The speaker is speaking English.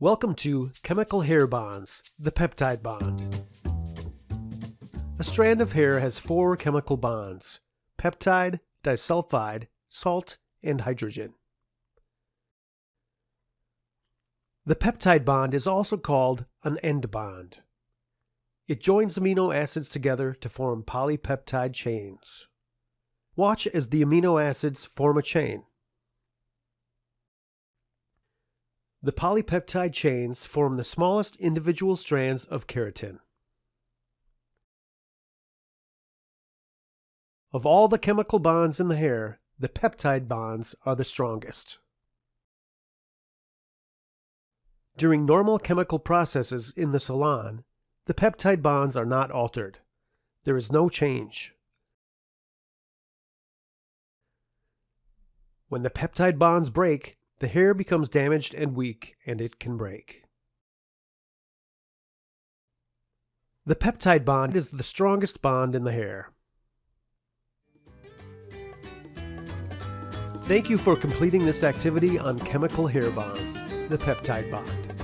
Welcome to Chemical Hair Bonds, the peptide bond. A strand of hair has four chemical bonds, peptide, disulfide, salt, and hydrogen. The peptide bond is also called an end bond. It joins amino acids together to form polypeptide chains. Watch as the amino acids form a chain. The polypeptide chains form the smallest individual strands of keratin. Of all the chemical bonds in the hair, the peptide bonds are the strongest. During normal chemical processes in the salon, the peptide bonds are not altered. There is no change. When the peptide bonds break, the hair becomes damaged and weak, and it can break. The peptide bond is the strongest bond in the hair. Thank you for completing this activity on chemical hair bonds, the peptide bond.